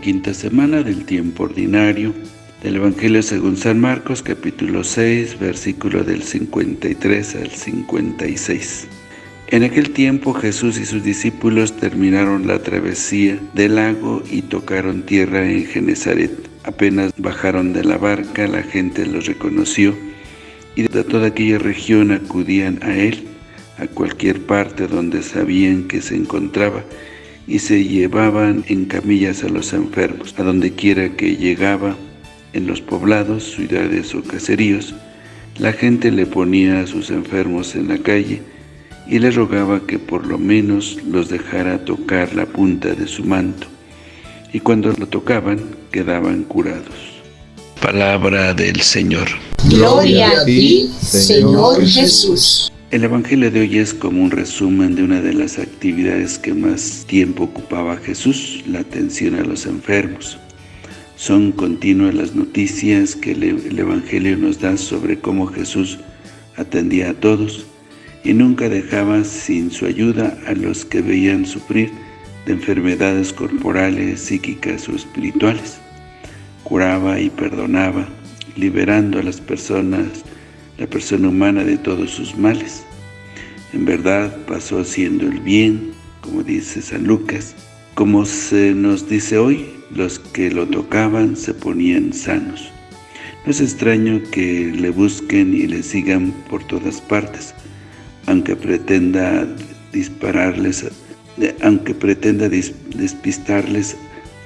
quinta semana del tiempo ordinario del Evangelio según San Marcos, capítulo 6, versículo del 53 al 56. En aquel tiempo Jesús y sus discípulos terminaron la travesía del lago y tocaron tierra en Genezaret. Apenas bajaron de la barca, la gente los reconoció y de toda aquella región acudían a él, a cualquier parte donde sabían que se encontraba, y se llevaban en camillas a los enfermos. A donde quiera que llegaba, en los poblados, ciudades o caseríos, la gente le ponía a sus enfermos en la calle y le rogaba que por lo menos los dejara tocar la punta de su manto, y cuando lo tocaban, quedaban curados. Palabra del Señor. Gloria a ti, Señor Jesús. El Evangelio de hoy es como un resumen de una de las actividades que más tiempo ocupaba Jesús, la atención a los enfermos. Son continuas las noticias que el Evangelio nos da sobre cómo Jesús atendía a todos y nunca dejaba sin su ayuda a los que veían sufrir de enfermedades corporales, psíquicas o espirituales. Curaba y perdonaba, liberando a las personas, la persona humana de todos sus males. En verdad pasó haciendo el bien, como dice San Lucas, como se nos dice hoy, los que lo tocaban se ponían sanos. No es extraño que le busquen y le sigan por todas partes, aunque pretenda dispararles, aunque pretenda despistarles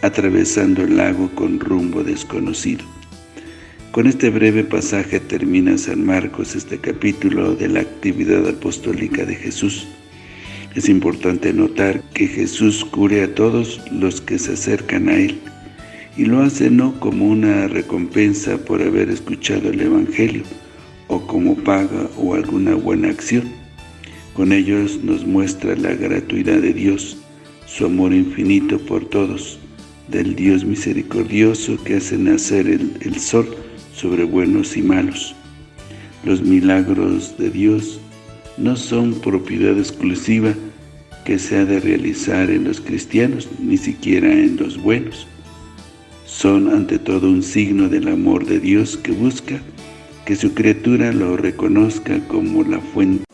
atravesando el lago con rumbo desconocido. Con este breve pasaje termina San Marcos este capítulo de la actividad apostólica de Jesús. Es importante notar que Jesús cure a todos los que se acercan a Él, y lo hace no como una recompensa por haber escuchado el Evangelio, o como paga o alguna buena acción. Con ellos nos muestra la gratuidad de Dios, su amor infinito por todos, del Dios misericordioso que hace nacer el, el sol sobre buenos y malos. Los milagros de Dios no son propiedad exclusiva que se ha de realizar en los cristianos, ni siquiera en los buenos. Son ante todo un signo del amor de Dios que busca que su criatura lo reconozca como la fuente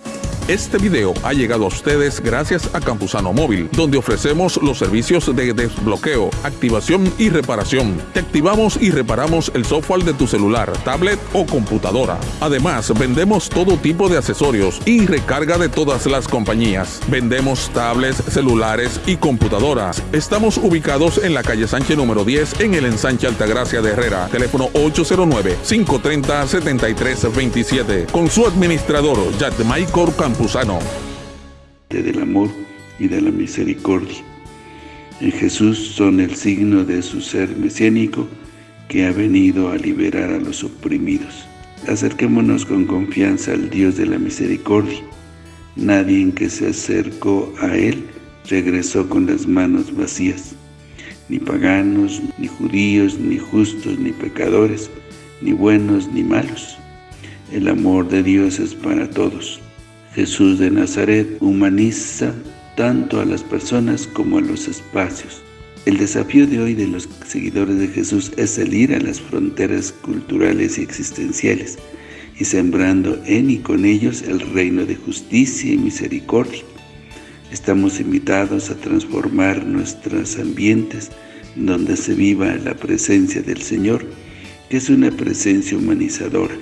este video ha llegado a ustedes gracias a Campusano Móvil, donde ofrecemos los servicios de desbloqueo, activación y reparación. Te activamos y reparamos el software de tu celular, tablet o computadora. Además, vendemos todo tipo de accesorios y recarga de todas las compañías. Vendemos tablets, celulares y computadoras. Estamos ubicados en la calle Sánchez número 10 en el ensanche Altagracia de Herrera. Teléfono 809-530-7327. Con su administrador, Michael Del amor y de la misericordia. En Jesús son el signo de su ser mesiánico que ha venido a liberar a los oprimidos. Acerquémonos con confianza al Dios de la misericordia. Nadie que se acercó a Él regresó con las manos vacías. Ni paganos, ni judíos, ni justos, ni pecadores, ni buenos, ni malos. El amor de Dios es para todos. Jesús de Nazaret humaniza tanto a las personas como a los espacios. El desafío de hoy de los seguidores de Jesús es salir a las fronteras culturales y existenciales y sembrando en y con ellos el reino de justicia y misericordia. Estamos invitados a transformar nuestros ambientes donde se viva la presencia del Señor, que es una presencia humanizadora.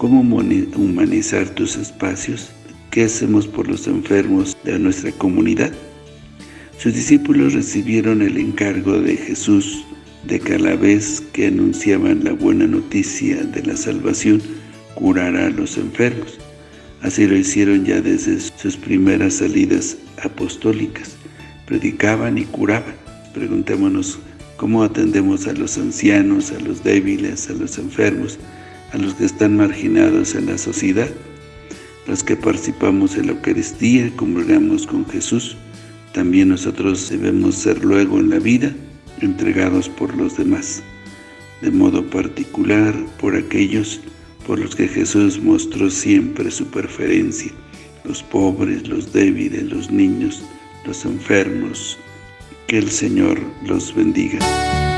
¿Cómo humanizar tus espacios? ¿Qué hacemos por los enfermos de nuestra comunidad? Sus discípulos recibieron el encargo de Jesús de que a la vez que anunciaban la buena noticia de la salvación, curara a los enfermos. Así lo hicieron ya desde sus primeras salidas apostólicas. Predicaban y curaban. Preguntémonos cómo atendemos a los ancianos, a los débiles, a los enfermos, a los que están marginados en la sociedad los que participamos en la Eucaristía, comulgamos con Jesús, también nosotros debemos ser luego en la vida entregados por los demás, de modo particular por aquellos por los que Jesús mostró siempre su preferencia, los pobres, los débiles, los niños, los enfermos, Que el Señor los bendiga.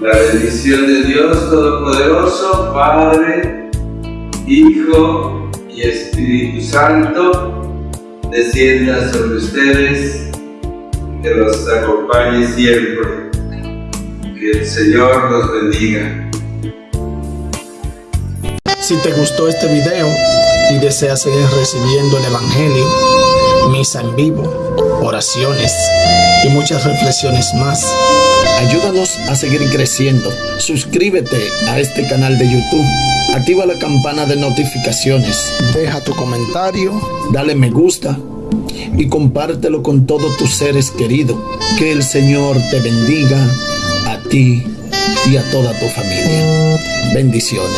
La bendición de Dios Todopoderoso, Padre, Hijo y Espíritu Santo, descienda sobre ustedes, que los acompañe siempre. Que el Señor los bendiga. Si te gustó este video y deseas seguir recibiendo el Evangelio, misa en vivo, oraciones y muchas reflexiones más, ayúdanos a seguir creciendo. Suscríbete a este canal de YouTube. Activa la campana de notificaciones. Deja tu comentario. Dale me gusta. Y compártelo con todos tus seres queridos. Que el Señor te bendiga a ti y a toda tu familia. Bendiciones.